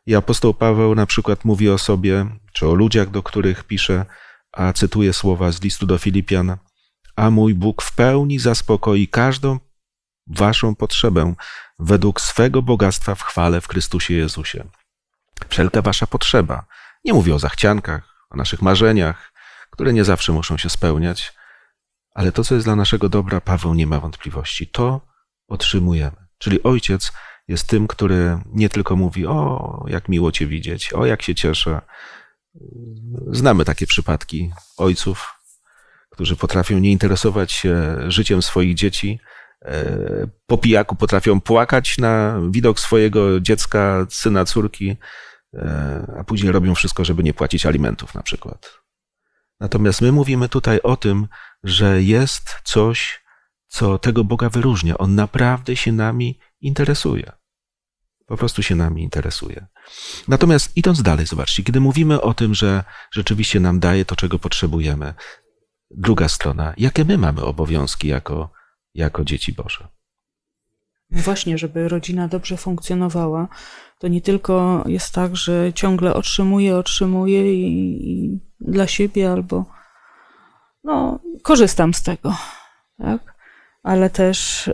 [SPEAKER 1] I apostoł Paweł na przykład mówi o sobie, czy o ludziach, do których pisze, a cytuję słowa z listu do Filipian, a mój Bóg w pełni zaspokoi każdą waszą potrzebę według swego bogactwa w chwale w Chrystusie Jezusie. Wszelka wasza potrzeba. Nie mówię o zachciankach, o naszych marzeniach, które nie zawsze muszą się spełniać, ale to, co jest dla naszego dobra, Paweł nie ma wątpliwości. To otrzymujemy. Czyli ojciec jest tym, który nie tylko mówi: O, jak miło Cię widzieć, o, jak się cieszę. Znamy takie przypadki ojców, którzy potrafią nie interesować się życiem swoich dzieci. E, po pijaku potrafią płakać na widok swojego dziecka, syna, córki, e, a później robią wszystko, żeby nie płacić alimentów, na przykład. Natomiast my mówimy tutaj o tym, że jest coś, co tego Boga wyróżnia. On naprawdę się nami interesuje. Po prostu się nami interesuje. Natomiast idąc dalej, zobaczcie, kiedy mówimy o tym, że rzeczywiście nam daje to, czego potrzebujemy, druga strona, jakie my mamy obowiązki jako, jako dzieci Boże?
[SPEAKER 4] Właśnie, żeby rodzina dobrze funkcjonowała, to nie tylko jest tak, że ciągle otrzymuje, otrzymuje i, i dla siebie albo no, korzystam z tego, tak? Ale też, y,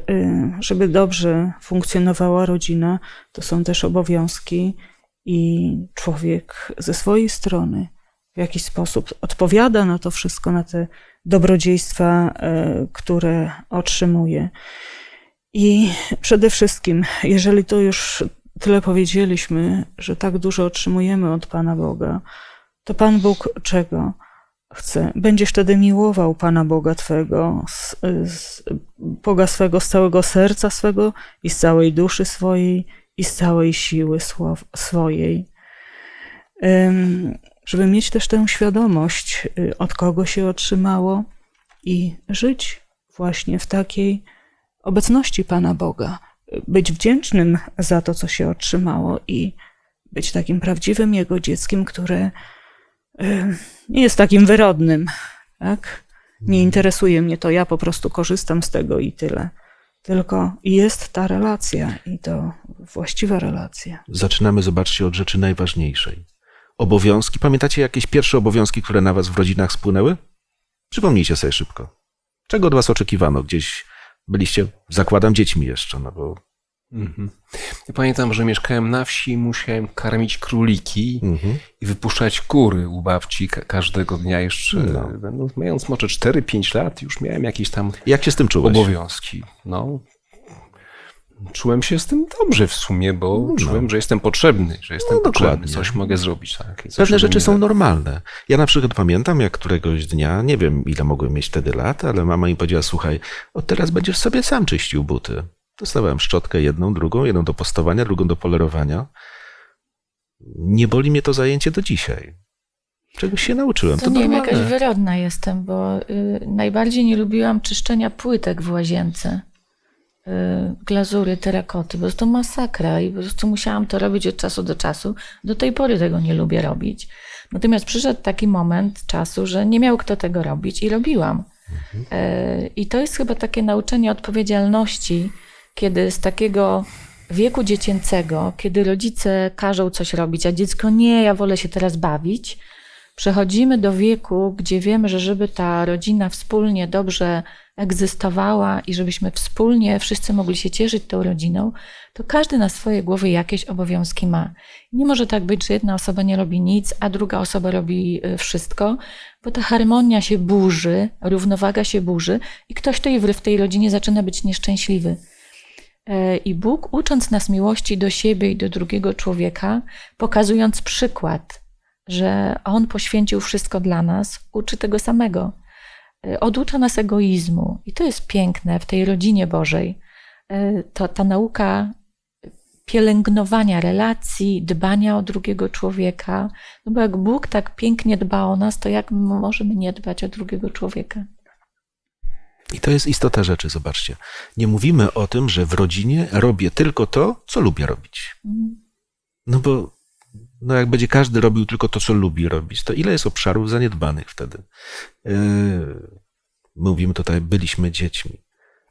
[SPEAKER 4] żeby dobrze funkcjonowała rodzina, to są też obowiązki i człowiek ze swojej strony w jakiś sposób odpowiada na to wszystko, na te dobrodziejstwa, y, które otrzymuje. I przede wszystkim, jeżeli to już tyle powiedzieliśmy, że tak dużo otrzymujemy od Pana Boga, to Pan Bóg czego? Chce. Będziesz wtedy miłował Pana Boga Twego, z, z, Boga swego z całego serca swego i z całej duszy swojej i z całej siły swojej. Żeby mieć też tę świadomość, y, od kogo się otrzymało i żyć właśnie w takiej obecności Pana Boga. Być wdzięcznym za to, co się otrzymało i być takim prawdziwym Jego dzieckiem, które nie jest takim wyrodnym, tak? Nie interesuje mnie to, ja po prostu korzystam z tego i tyle. Tylko jest ta relacja i to właściwa relacja.
[SPEAKER 1] Zaczynamy, zobaczcie, od rzeczy najważniejszej. Obowiązki. Pamiętacie jakieś pierwsze obowiązki, które na was w rodzinach spłynęły? Przypomnijcie sobie szybko. Czego od was oczekiwano? Gdzieś byliście, zakładam, dziećmi jeszcze, no bo
[SPEAKER 2] Mhm. Ja pamiętam, że mieszkałem na wsi i musiałem karmić króliki mhm. i wypuszczać kury u babci każdego dnia jeszcze. No. Będąc, mając może 4-5 lat, już miałem jakieś tam
[SPEAKER 1] Jak się z tym czułeś?
[SPEAKER 2] obowiązki. No, czułem się z tym dobrze w sumie, bo no. czułem, że jestem potrzebny, że jestem no, potrzebny, dokładnie. coś mogę zrobić. Tak,
[SPEAKER 1] Pewne rzeczy są normalne. Ja na przykład pamiętam, jak któregoś dnia, nie wiem ile mogłem mieć wtedy lat, ale mama mi powiedziała, słuchaj, od teraz będziesz sobie sam czyścił buty. Dostawałem szczotkę jedną, drugą, jedną do postowania, drugą do polerowania. Nie boli mnie to zajęcie do dzisiaj. Czegoś się nauczyłem.
[SPEAKER 3] To,
[SPEAKER 1] to
[SPEAKER 3] nie
[SPEAKER 1] wiem,
[SPEAKER 3] jakaś wyrodna jestem, bo y, najbardziej nie lubiłam czyszczenia płytek w łazience. Y, glazury, terakoty, po prostu masakra i po prostu musiałam to robić od czasu do czasu. Do tej pory tego nie lubię robić. Natomiast przyszedł taki moment czasu, że nie miał kto tego robić i robiłam. E, I to jest chyba takie nauczenie odpowiedzialności, kiedy z takiego wieku dziecięcego, kiedy rodzice każą coś robić, a dziecko nie, ja wolę się teraz bawić, przechodzimy do wieku, gdzie wiemy, że żeby ta rodzina wspólnie dobrze egzystowała i żebyśmy wspólnie wszyscy mogli się cieszyć tą rodziną, to każdy na swojej głowie jakieś obowiązki ma. Nie może tak być, że jedna osoba nie robi nic, a druga osoba robi y, wszystko, bo ta harmonia się burzy, równowaga się burzy i ktoś tej w tej rodzinie zaczyna być nieszczęśliwy. E, I Bóg, ucząc nas miłości do siebie i do drugiego człowieka, pokazując przykład, że On poświęcił wszystko dla nas, uczy tego samego. E, oducza nas egoizmu. I to jest piękne w tej rodzinie Bożej. E, to ta nauka pielęgnowania relacji, dbania o drugiego człowieka. No bo jak Bóg tak pięknie dba o nas, to jak możemy nie dbać o drugiego człowieka?
[SPEAKER 1] I to jest istota rzeczy, zobaczcie. Nie mówimy o tym, że w rodzinie robię tylko to, co lubię robić.
[SPEAKER 3] Mhm.
[SPEAKER 1] No bo no jak będzie każdy robił tylko to, co lubi robić, to ile jest obszarów zaniedbanych wtedy? Yy, mówimy tutaj, byliśmy dziećmi.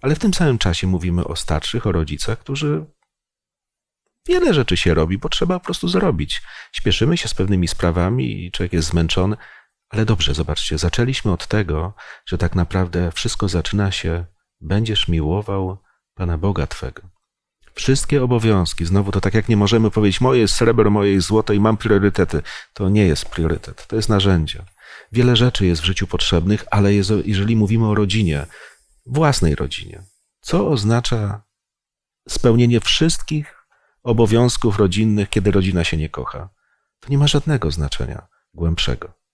[SPEAKER 1] Ale w tym samym czasie mówimy o starszych, o rodzicach, którzy wiele rzeczy się robi, bo trzeba po prostu zrobić. Śpieszymy się z pewnymi sprawami i człowiek jest zmęczony, ale dobrze, zobaczcie, zaczęliśmy od tego, że tak naprawdę wszystko zaczyna się, będziesz miłował Pana Boga Twego. Wszystkie obowiązki, znowu to tak jak nie możemy powiedzieć, moje jest srebro, moje jest złoto i mam priorytety. To nie jest priorytet, to jest narzędzie. Wiele rzeczy jest w życiu potrzebnych, ale jest, jeżeli mówimy o rodzinie, własnej rodzinie, co oznacza spełnienie wszystkich obowiązków rodzinnych, kiedy rodzina się nie kocha? To nie ma żadnego znaczenia głębszego.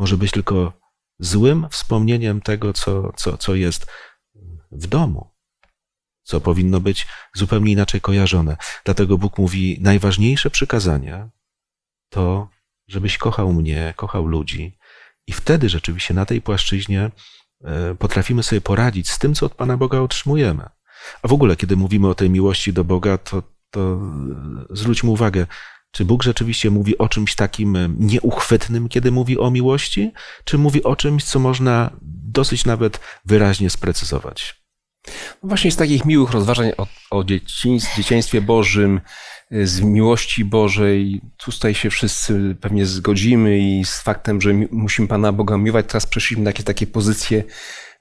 [SPEAKER 1] Może być tylko złym wspomnieniem tego, co, co, co jest w domu, co powinno być zupełnie inaczej kojarzone. Dlatego Bóg mówi: najważniejsze przykazanie to, żebyś kochał mnie, kochał ludzi, i wtedy rzeczywiście na tej płaszczyźnie e, potrafimy sobie poradzić z tym, co od Pana Boga otrzymujemy. A w ogóle, kiedy mówimy o tej miłości do Boga, to, to zwróćmy uwagę, czy Bóg rzeczywiście mówi o czymś takim nieuchwytnym, kiedy mówi o miłości, czy mówi o czymś, co można dosyć nawet wyraźnie sprecyzować?
[SPEAKER 2] No właśnie z takich miłych rozważań o, o dzieciństwie, dzieciństwie Bożym, y, z miłości Bożej, tutaj się wszyscy pewnie zgodzimy i z faktem, że musimy Pana Boga miłować. Teraz przeszliśmy na takie, takie pozycje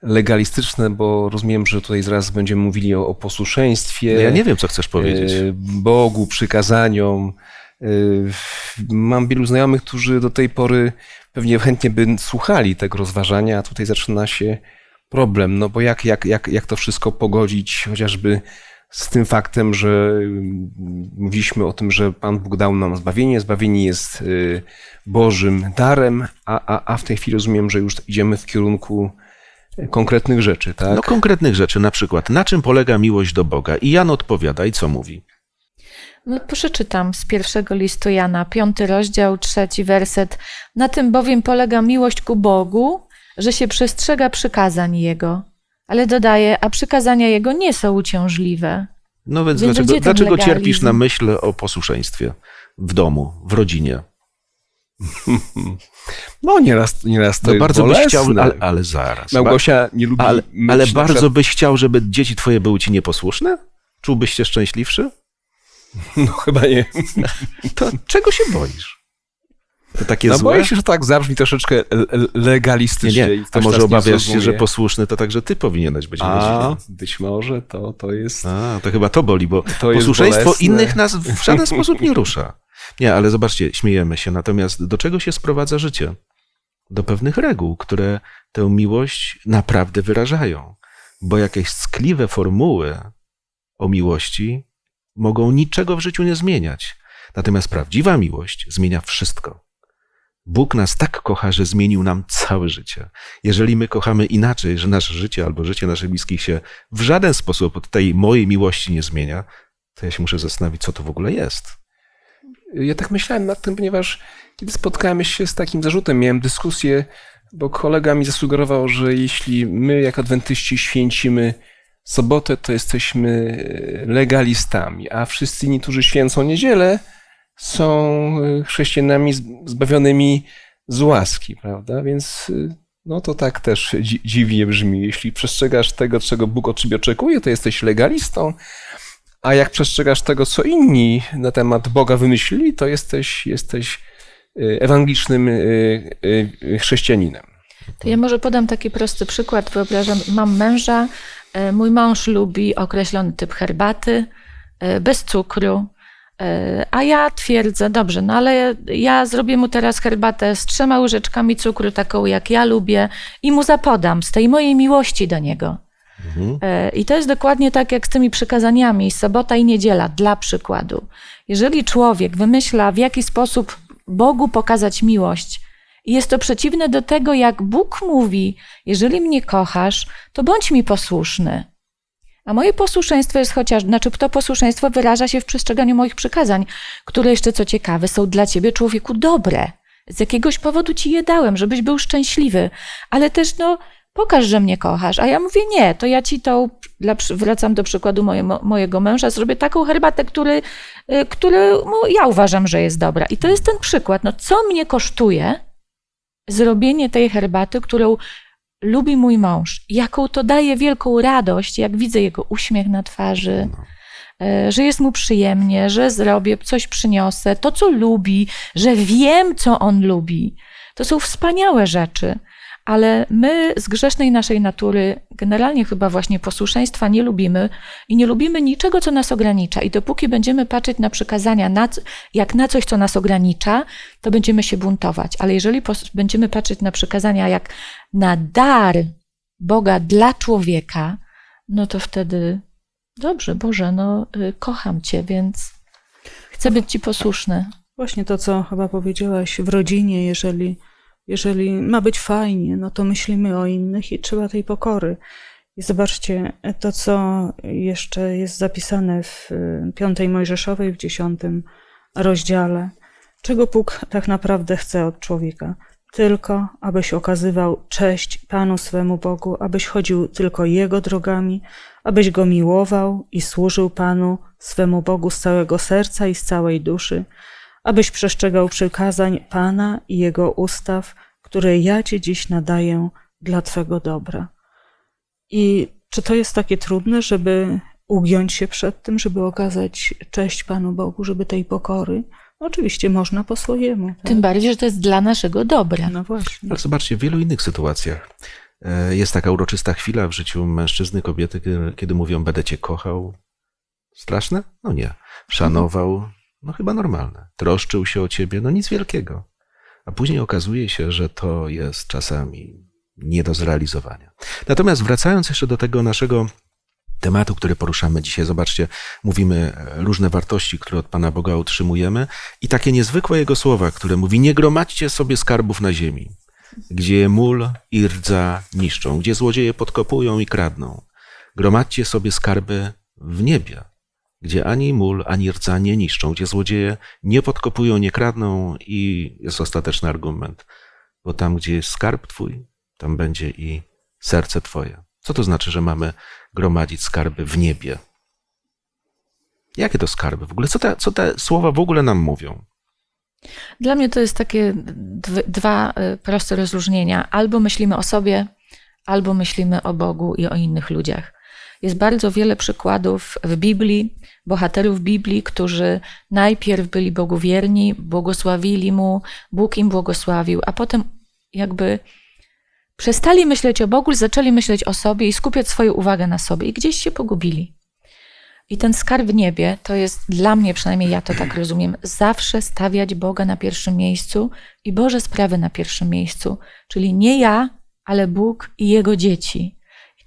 [SPEAKER 2] legalistyczne, bo rozumiem, że tutaj zaraz będziemy mówili o, o posłuszeństwie.
[SPEAKER 1] No ja nie wiem, co chcesz powiedzieć.
[SPEAKER 2] Y, Bogu, przykazaniom. Y, mam wielu znajomych, którzy do tej pory pewnie chętnie by słuchali tego rozważania, a tutaj zaczyna się problem, no bo jak, jak, jak, jak to wszystko pogodzić chociażby z tym faktem, że mm, mówiliśmy o tym, że Pan Bóg dał nam zbawienie, zbawienie jest y, Bożym darem, a, a, a w tej chwili rozumiem, że już idziemy w kierunku konkretnych rzeczy, tak?
[SPEAKER 1] No konkretnych rzeczy, na przykład, na czym polega miłość do Boga? I Jan odpowiada i co mówi?
[SPEAKER 3] No, przeczytam z pierwszego listu Jana, piąty rozdział, trzeci werset. Na tym bowiem polega miłość ku Bogu, że się przestrzega przykazań Jego. Ale dodaje, a przykazania Jego nie są uciążliwe.
[SPEAKER 1] No więc,
[SPEAKER 3] Więc
[SPEAKER 1] dlaczego, dlaczego cierpisz na myśl o posłuszeństwie w domu, w rodzinie?
[SPEAKER 2] No nieraz, nieraz to
[SPEAKER 1] No
[SPEAKER 2] jest
[SPEAKER 1] bardzo byś
[SPEAKER 2] bolesne.
[SPEAKER 1] chciał, ale, ale zaraz.
[SPEAKER 2] Małgosia nie lubi
[SPEAKER 1] ale, ale bardzo
[SPEAKER 2] przykład-
[SPEAKER 1] byś chciał, żeby dzieci twoje były ci nieposłuszne? Czułbyś się szczęśliwszy?
[SPEAKER 2] No chyba nie.
[SPEAKER 1] To czego się boisz? To takie
[SPEAKER 2] No
[SPEAKER 1] złe?
[SPEAKER 2] boję się, że tak zabrzmi troszeczkę le- le-
[SPEAKER 1] Nie,
[SPEAKER 2] legalistycznie.
[SPEAKER 1] nie,
[SPEAKER 2] i
[SPEAKER 1] a
[SPEAKER 2] ktoś
[SPEAKER 1] może
[SPEAKER 2] nie
[SPEAKER 1] obawiasz się, że posłuszny to także ty powinieneś być
[SPEAKER 2] A, być może to, to jest...
[SPEAKER 1] A, to chyba to boli, bo
[SPEAKER 2] To
[SPEAKER 1] posłuszeństwo innych nas w żaden sposób nie rusza. Nie, ale zobaczcie, śmiejemy się. Natomiast do czego się sprowadza życie? Do pewnych reguł, które tę miłość naprawdę wyrażają. Bo jakieś ckliwe formuły o miłości mogą niczego w życiu nie zmieniać. Natomiast prawdziwa miłość zmienia wszystko. Bóg nas tak kocha, że zmienił nam całe życie. Jeżeli my kochamy inaczej, że nasze życie albo życie naszych bliskich się w żaden sposób od tej mojej miłości nie zmienia, to ja się muszę zastanowić, co to w ogóle jest.
[SPEAKER 2] Ja tak myślałem nad tym, ponieważ kiedy spotkałem się z takim zarzutem, miałem dyskusję, bo kolega mi zasugerował, że jeśli my jako adwentyści święcimy sobotę, to jesteśmy legalistami, a wszyscy inni, którzy święcą niedzielę, są chrześcijanami zbawionymi z łaski, prawda? Więc No to tak też dzi- dziwnie brzmi. Jeśli przestrzegasz tego, czego Bóg od ciebie oczekuje, to jesteś legalistą, a jak przestrzegasz tego, co inni na temat Boga wymyślili, to jesteś, jesteś ewangelicznym chrześcijaninem.
[SPEAKER 3] To ja może podam taki prosty przykład. Wyobrażam, mam męża, e, mój mąż lubi określony typ herbaty, e, bez cukru, e, a ja twierdzę, dobrze, no ale ja zrobię mu teraz herbatę z trzema łyżeczkami cukru, taką jak ja lubię i mu zapodam z tej mojej miłości do niego.
[SPEAKER 1] Mhm.
[SPEAKER 3] E, I to jest dokładnie tak jak z tymi przykazaniami, sobota i niedziela, dla przykładu. Jeżeli człowiek wymyśla, w jaki sposób Bogu pokazać miłość, jest to przeciwne do tego, jak Bóg mówi: Jeżeli mnie kochasz, to bądź mi posłuszny. A moje posłuszeństwo jest chociaż, znaczy to posłuszeństwo wyraża się w przestrzeganiu moich przykazań, które jeszcze co ciekawe są dla ciebie, człowieku, dobre. Z jakiegoś powodu ci je dałem, żebyś był szczęśliwy, ale też no, pokaż, że mnie kochasz. A ja mówię, nie, to ja ci tą, wracam do przykładu moje, mojego męża, zrobię taką herbatę, który, y, który ja uważam, że jest dobra. I to jest ten przykład. No, co mnie kosztuje zrobienie tej herbaty, którą lubi mój mąż? Jaką to daje wielką radość, jak widzę jego uśmiech na twarzy, e, że jest mu przyjemnie, że zrobię, coś przyniosę, to co lubi, że wiem, co on lubi. To są wspaniałe rzeczy ale my z grzesznej naszej natury generalnie chyba właśnie posłuszeństwa nie lubimy i nie lubimy niczego, co nas ogranicza. I dopóki będziemy patrzeć na przykazania na, jak na coś, co nas ogranicza, to będziemy się buntować. Ale jeżeli będziemy patrzeć na przykazania jak na dar Boga dla człowieka, no to wtedy dobrze, Boże, no y, kocham Cię, więc chcę być Ci posłuszny.
[SPEAKER 4] Właśnie to, co chyba powiedziałaś w rodzinie, jeżeli, jeżeli ma być fajnie, no to myślimy o innych i trzeba tej pokory. I zobaczcie, to, co jeszcze jest zapisane w y, piątej Mojżeszowej, w dziesiątym rozdziale. Czego Bóg tak naprawdę chce od człowieka? Tylko, abyś okazywał cześć Panu swemu Bogu, abyś chodził tylko Jego drogami, abyś Go miłował i służył Panu swemu Bogu z całego serca i z całej duszy, abyś przestrzegał przykazań Pana i Jego ustaw, które ja Ci dziś nadaję dla Twego dobra. I czy to jest takie trudne, żeby ugiąć się przed tym, żeby okazać cześć Panu Bogu, żeby tej pokory? Oczywiście można po swojemu. Tak?
[SPEAKER 3] Tym bardziej, że to jest dla naszego dobra.
[SPEAKER 4] No właśnie.
[SPEAKER 1] Ale zobaczcie, w wielu innych sytuacjach e, jest taka uroczysta chwila w życiu mężczyzny, kobiety, kiedy, kiedy mówią, będę cię kochał. Straszne? No nie. Szanował? No chyba normalne. Troszczył się o ciebie? No nic wielkiego. A później okazuje się, że to jest czasami nie do zrealizowania. Natomiast wracając jeszcze do tego naszego tematu, który poruszamy dzisiaj, zobaczcie, mówimy e, różne wartości, które od Pana Boga utrzymujemy i takie niezwykłe Jego słowa, które mówi, nie gromadźcie sobie skarbów na ziemi, gdzie mól i rdza niszczą, gdzie złodzieje podkopują i kradną. Gromadźcie sobie skarby w niebie, gdzie ani mól, ani rdza nie niszczą, gdzie złodzieje nie podkopują, nie kradną i jest ostateczny argument, bo tam, gdzie jest skarb Twój, tam będzie i serce Twoje. Co to znaczy, że mamy gromadzić skarby w niebie? Jakie to skarby w ogóle? Co te, co te słowa w ogóle nam mówią?
[SPEAKER 3] Dla mnie to jest takie dw- dwa y, proste rozróżnienia. Albo myślimy o sobie, albo myślimy o Bogu i o innych ludziach. Jest bardzo wiele przykładów w Biblii, bohaterów Biblii, którzy najpierw byli Bogu wierni, błogosławili Mu, Bóg im błogosławił, a potem jakby przestali myśleć o Bogu, zaczęli myśleć o sobie i skupiać swoją uwagę na sobie i gdzieś się pogubili. I ten skarb w niebie to jest dla mnie, przynajmniej ja to tak rozumiem, zawsze stawiać Boga na pierwszym miejscu i Boże sprawy na pierwszym miejscu. Czyli nie ja, ale Bóg i Jego dzieci.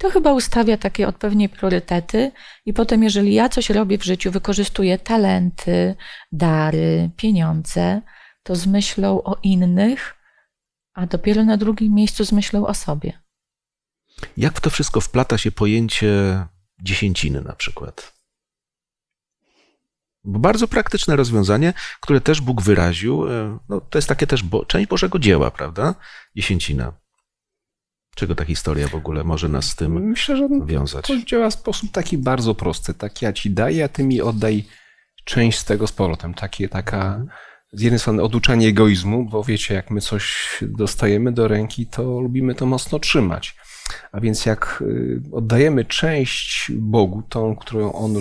[SPEAKER 3] To chyba ustawia takie odpowiednie priorytety, i potem, jeżeli ja coś robię w życiu, wykorzystuję talenty, dary, pieniądze, to z myślą o innych, a dopiero na drugim miejscu z myślą o sobie.
[SPEAKER 1] Jak w to wszystko wplata się pojęcie dziesięciny na przykład? Bardzo praktyczne rozwiązanie, które też Bóg wyraził, e, no, to jest takie też bo, część Bożego dzieła, prawda? Dziesięcina. Czego ta historia w ogóle może nas z tym
[SPEAKER 2] Myślę, że
[SPEAKER 1] wiązać?
[SPEAKER 2] to działa w sposób taki bardzo prosty. Tak ja ci daję, a ty mi oddaj część z tego z powrotem. Takie, taka z jednej strony oduczanie egoizmu, bo wiecie, jak my coś dostajemy do ręki, to lubimy to mocno trzymać. A więc jak y, oddajemy część Bogu, tą, którą On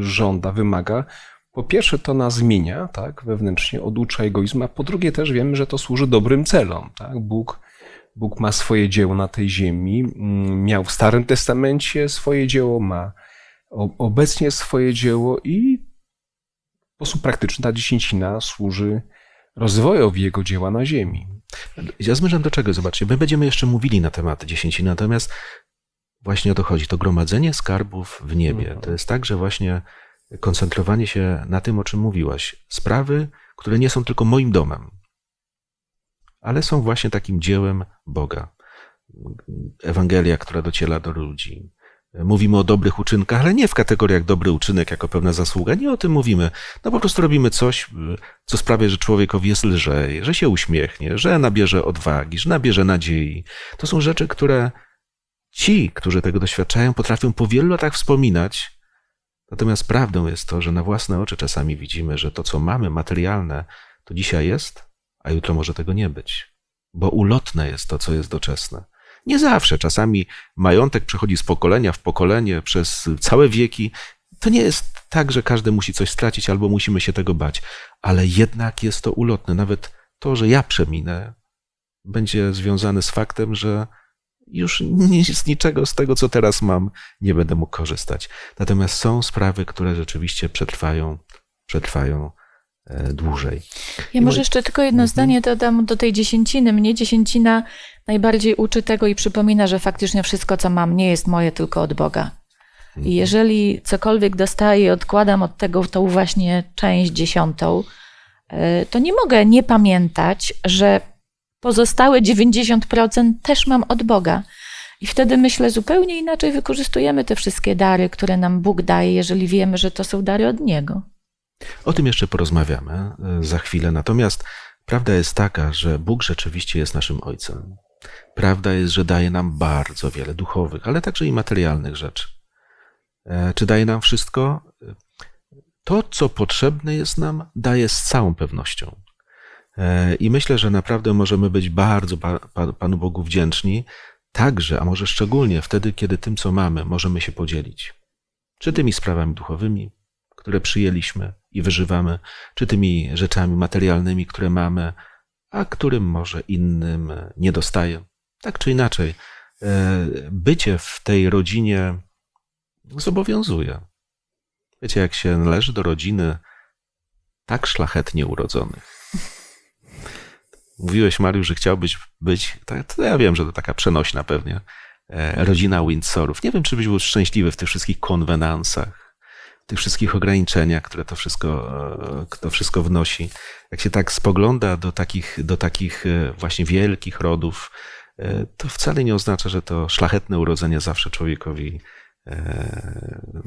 [SPEAKER 2] żąda, wymaga, po pierwsze to nas zmienia, tak, wewnętrznie, oducza egoizmu, a po drugie też wiemy, że to służy dobrym celom, tak. Bóg, Bóg ma swoje dzieło na tej ziemi, mm, miał w Starym Testamencie swoje dzieło, ma obecnie swoje dzieło i w sposób praktyczny ta dziesięcina służy rozwojowi jego dzieła na ziemi.
[SPEAKER 1] Ja zmierzam do czego? Zobaczcie, my będziemy jeszcze mówili na temat dziesięciny, natomiast właśnie o to chodzi. To gromadzenie skarbów w niebie.
[SPEAKER 2] Mhm.
[SPEAKER 1] To jest także właśnie koncentrowanie się na tym, o czym mówiłaś. Sprawy, które nie są tylko moim domem, ale są właśnie takim dziełem Boga. Ewangelia, która dociera do ludzi. Mówimy o dobrych uczynkach, ale nie w kategoriach dobry uczynek jako pewna zasługa. Nie o tym mówimy. No po prostu robimy coś, co sprawia, że człowiekowi jest lżej, że się uśmiechnie, że nabierze odwagi, że nabierze nadziei. To są rzeczy, które ci, którzy tego doświadczają, potrafią po wielu latach wspominać. Natomiast prawdą jest to, że na własne oczy czasami widzimy, że to, co mamy materialne, to dzisiaj jest, a jutro może tego nie być. Bo ulotne jest to, co jest doczesne. Nie zawsze. Czasami majątek przechodzi z pokolenia w pokolenie przez całe wieki. To nie jest tak, że każdy musi coś stracić albo musimy się tego bać, ale jednak jest to ulotne. Nawet to, że ja przeminę, będzie związane z faktem, że już z niczego z tego, co teraz mam, nie będę mógł korzystać. Natomiast są sprawy, które rzeczywiście przetrwają, przetrwają dłużej.
[SPEAKER 3] Ja
[SPEAKER 1] I
[SPEAKER 3] może jeszcze tylko jedno
[SPEAKER 1] Mhm.
[SPEAKER 3] zdanie dodam do tej dziesięciny. Mnie dziesięcina najbardziej uczy tego i przypomina, że faktycznie wszystko, co mam, nie jest moje, tylko od Boga. I jeżeli cokolwiek dostaję, odkładam od tego tą właśnie część dziesiątą, e, to nie mogę nie pamiętać, że pozostałe 90% też mam od Boga. I wtedy myślę, zupełnie inaczej wykorzystujemy te wszystkie dary, które nam Bóg daje, jeżeli wiemy, że to są dary od Niego.
[SPEAKER 1] O tym jeszcze porozmawiamy e, za chwilę. Natomiast prawda jest taka, że Bóg rzeczywiście jest naszym Ojcem. Prawda jest, że daje nam bardzo wiele duchowych, ale także i materialnych rzeczy. E, Czy daje nam wszystko? To, co potrzebne jest nam, daje z całą pewnością. E, I myślę, że naprawdę możemy być bardzo Pa- Pa- Panu Bogu wdzięczni, także, a może szczególnie wtedy, kiedy tym, co mamy, możemy się podzielić. Czy tymi sprawami duchowymi, które przyjęliśmy i wyżywamy, czy tymi rzeczami materialnymi, które mamy, a którym może innym nie dostaje. Tak czy inaczej, e, bycie w tej rodzinie zobowiązuje. Wiecie, jak się należy do rodziny tak szlachetnie urodzonych. Mówiłeś, Mariusz, że chciałbyś być, to ja wiem, że to taka przenośna pewnie, e, rodzina Windsorów. Nie wiem, czy byś był szczęśliwy w tych wszystkich konwenansach, tych wszystkich ograniczeniach, które to wszystko, e, to wszystko wnosi. Jak się tak spogląda do takich, do takich e, właśnie wielkich rodów, e, to wcale nie oznacza, że to szlachetne urodzenie zawsze człowiekowi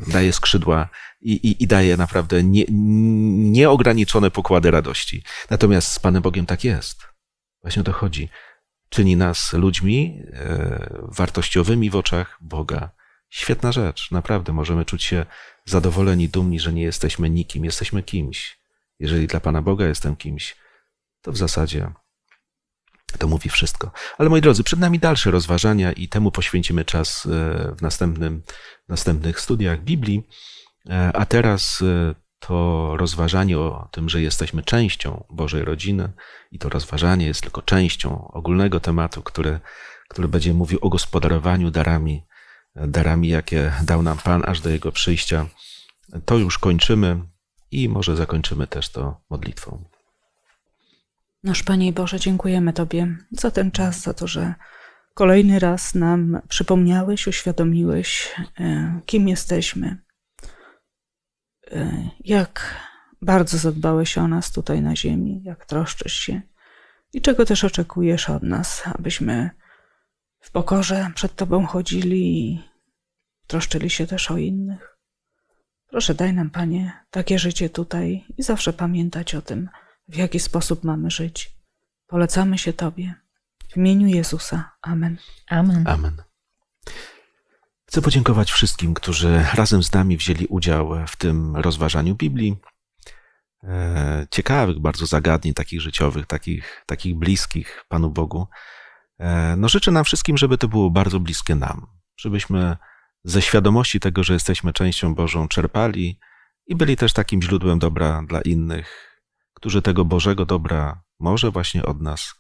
[SPEAKER 1] daje skrzydła i, i, i daje naprawdę nie, nieograniczone pokłady radości. Natomiast z Panem Bogiem tak jest. Właśnie o to chodzi. Czyni nas ludźmi wartościowymi w oczach Boga. Świetna rzecz, naprawdę. Możemy czuć się zadowoleni, dumni, że nie jesteśmy nikim, jesteśmy kimś. Jeżeli dla Pana Boga jestem kimś, to w zasadzie to mówi wszystko. Ale moi drodzy, przed nami dalsze rozważania i temu poświęcimy czas e, w następnym, następnych studiach Biblii. E, A teraz e, to rozważanie o tym, że jesteśmy częścią Bożej rodziny i to rozważanie jest tylko częścią ogólnego tematu, który, który będzie mówił o gospodarowaniu darami, darami, jakie dał nam Pan aż do Jego przyjścia. To już kończymy i może zakończymy też to modlitwą.
[SPEAKER 4] Nasz Panie Boże, dziękujemy Tobie za ten czas, za to, że kolejny raz nam przypomniałeś, uświadomiłeś, e, kim jesteśmy, e, jak bardzo zadbałeś o nas tutaj na ziemi, jak troszczysz się i czego też oczekujesz od nas, abyśmy w pokorze przed Tobą chodzili i troszczyli się też o innych. Proszę, daj nam, Panie, takie życie tutaj i zawsze pamiętać o tym, w jaki sposób mamy żyć. Polecamy się Tobie. W imieniu Jezusa. Amen.
[SPEAKER 3] Amen.
[SPEAKER 1] Amen. Chcę podziękować wszystkim, którzy razem z nami wzięli udział w tym rozważaniu Biblii. e, ciekawych bardzo zagadnień, takich życiowych, takich, takich bliskich Panu Bogu. E, no życzę nam wszystkim, żeby to było bardzo bliskie nam, żebyśmy ze świadomości tego, że jesteśmy częścią Bożą, czerpali i byli też takim źródłem dobra dla innych, którzy tego Bożego dobra może właśnie od nas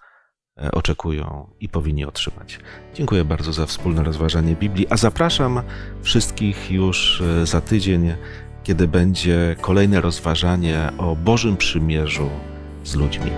[SPEAKER 1] e, oczekują i powinni otrzymać. Dziękuję bardzo za wspólne rozważanie Biblii, a zapraszam wszystkich już e, za tydzień, kiedy będzie kolejne rozważanie o Bożym Przymierzu z ludźmi.